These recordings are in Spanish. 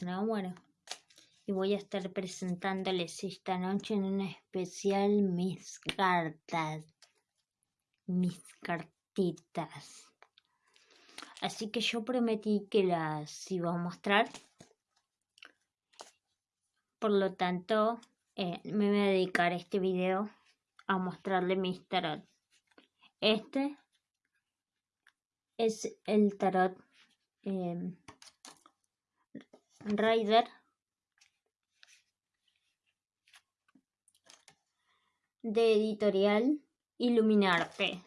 Bueno, y voy a estar presentándoles esta noche en un especial mis cartas, mis cartitas. Así que yo prometí que las iba a mostrar. Por lo tanto, eh, me voy a dedicar este video a mostrarle mis tarot. Este es el tarot eh, Rider de editorial Iluminarte.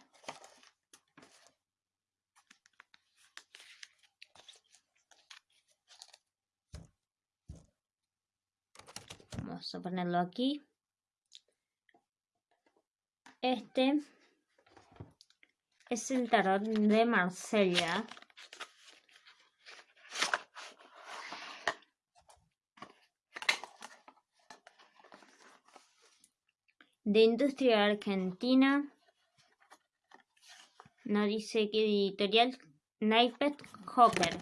Vamos a ponerlo aquí. Este es el tarot de Marsella. De industria argentina. No dice qué editorial. Naipet Hopper.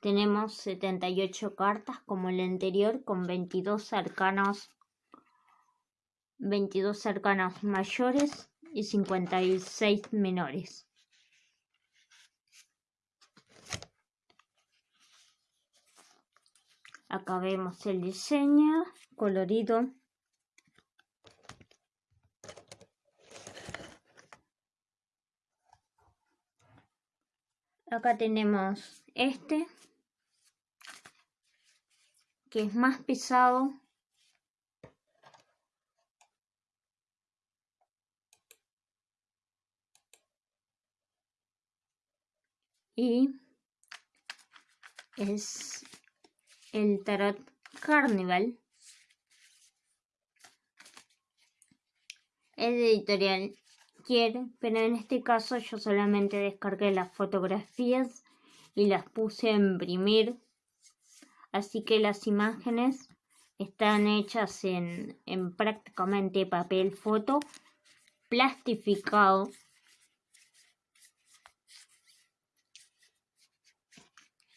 Tenemos 78 cartas como el anterior con 22 arcanos 22 cercanos mayores y 56 menores. Acá vemos el diseño colorido. Acá tenemos este, que es más pesado y es el tarot Carnival. Es de editorial Quiere, pero en este caso yo solamente descargué las fotografías y las puse a imprimir. Así que las imágenes están hechas en, en prácticamente papel foto plastificado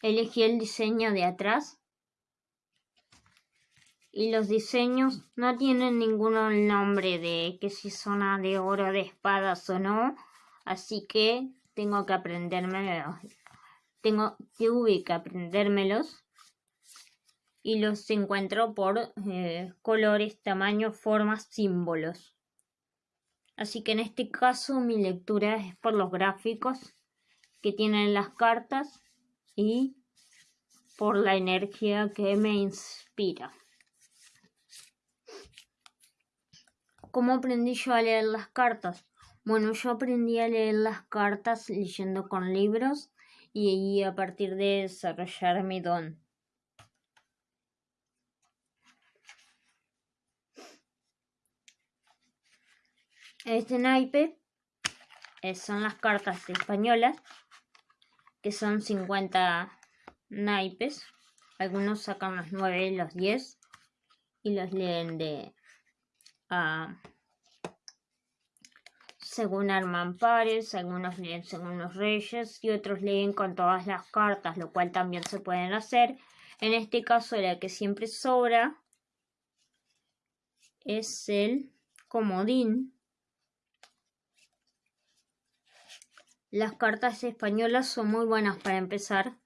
Elegí el diseño de atrás. Y los diseños no tienen ningún nombre de que si son de oro, de espadas o no. Así que tengo que aprendérmelos. Tengo, tuve que aprendérmelos. Y los encuentro por eh, colores, tamaños, formas, símbolos. Así que en este caso mi lectura es por los gráficos que tienen las cartas y por la energía que me inspira. ¿Cómo aprendí yo a leer las cartas? Bueno, yo aprendí a leer las cartas leyendo con libros y a partir de desarrollar mi don. Este naipe eh, son las cartas españolas que son 50 naipes. Algunos sacan los 9 y los 10 y los leen de uh, según arman pares, algunos leen según los reyes y otros leen con todas las cartas, lo cual también se pueden hacer. En este caso la que siempre sobra es el comodín Las cartas españolas son muy buenas para empezar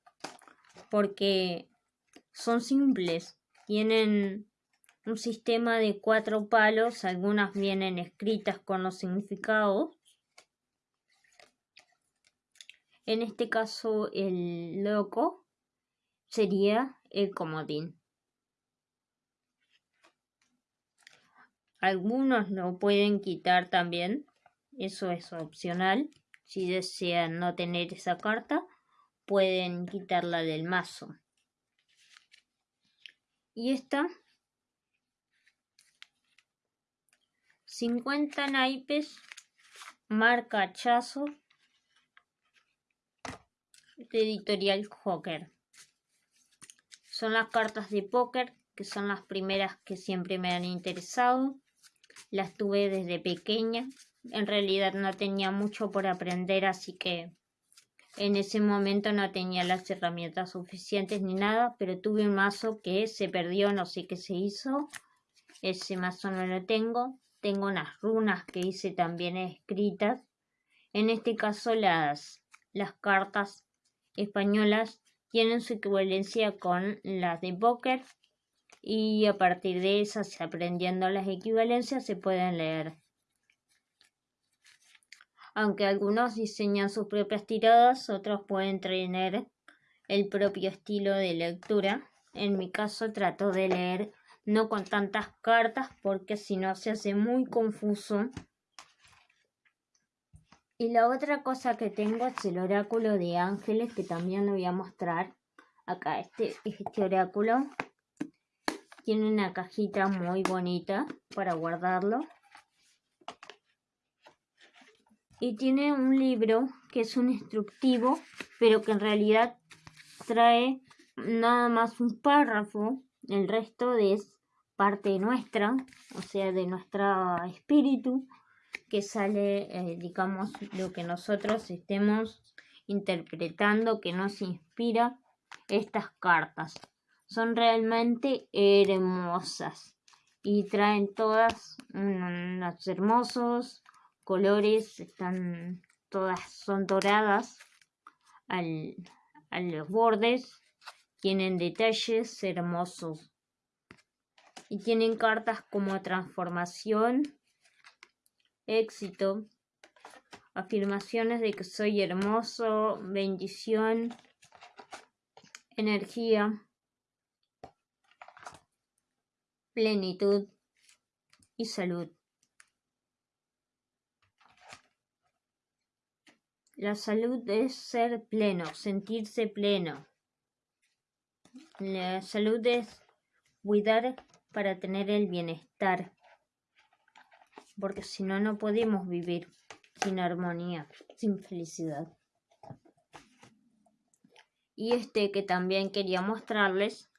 porque son simples. Tienen un sistema de cuatro palos, algunas vienen escritas con los significados. En este caso el loco sería el comodín. Algunos lo pueden quitar también, eso es opcional. Si desean no tener esa carta, pueden quitarla del mazo. Y esta 50 naipes marca hachazo de editorial Joker. son las cartas de póker, que son las primeras que siempre me han interesado. Las tuve desde pequeña. En realidad no tenía mucho por aprender, así que en ese momento no tenía las herramientas suficientes ni nada, pero tuve un mazo que se perdió, no sé qué se hizo. Ese mazo no lo tengo. Tengo unas runas que hice también escritas. En este caso las, las cartas españolas tienen su equivalencia con las de póker y a partir de esas, aprendiendo las equivalencias, se pueden leer. Aunque algunos diseñan sus propias tiradas, otros pueden tener el propio estilo de lectura. En mi caso trato de leer no con tantas cartas porque si no se hace muy confuso. Y la otra cosa que tengo es el oráculo de ángeles que también lo voy a mostrar. Acá este, este oráculo tiene una cajita muy bonita para guardarlo. Y tiene un libro que es un instructivo, pero que en realidad trae nada más un párrafo. El resto es parte nuestra, o sea, de nuestro espíritu, que sale, eh, digamos, lo que nosotros estemos interpretando, que nos inspira estas cartas son realmente hermosas y traen todas unos hermosos colores, están todas son doradas al, a los bordes, tienen detalles hermosos y tienen cartas como transformación, éxito, afirmaciones de que soy hermoso, bendición, energía, plenitud y salud. La salud es ser pleno, sentirse pleno. La salud es cuidar para tener el bienestar. Porque si no, no podemos vivir sin armonía, sin felicidad. Y este que también quería mostrarles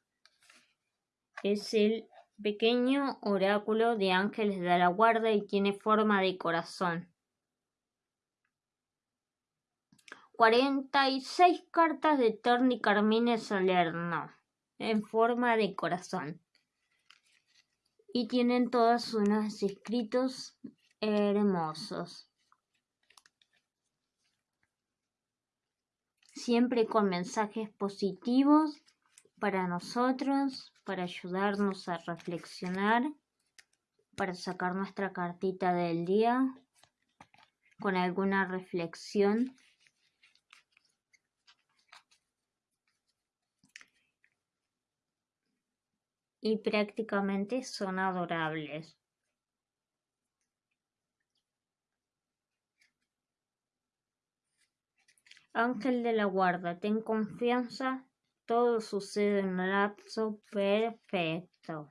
es el pequeño oráculo de ángeles de la guarda y tiene forma de corazón. 46 cartas de Torni Carmine Salerno en forma de corazón. Y tienen todos unos escritos hermosos. Siempre con mensajes positivos para nosotros, para ayudarnos a reflexionar, para sacar nuestra cartita del día con alguna reflexión. Y prácticamente son adorables. Ángel de la guarda, ten confianza todo sucede en un lapso perfecto.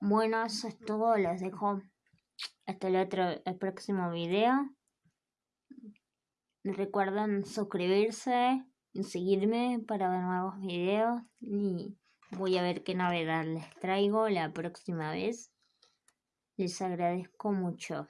Bueno, eso es todo. Les dejo hasta el otro, el próximo video. Recuerden suscribirse y seguirme para ver nuevos videos. Y voy a ver qué novedad les traigo la próxima vez. Les agradezco mucho.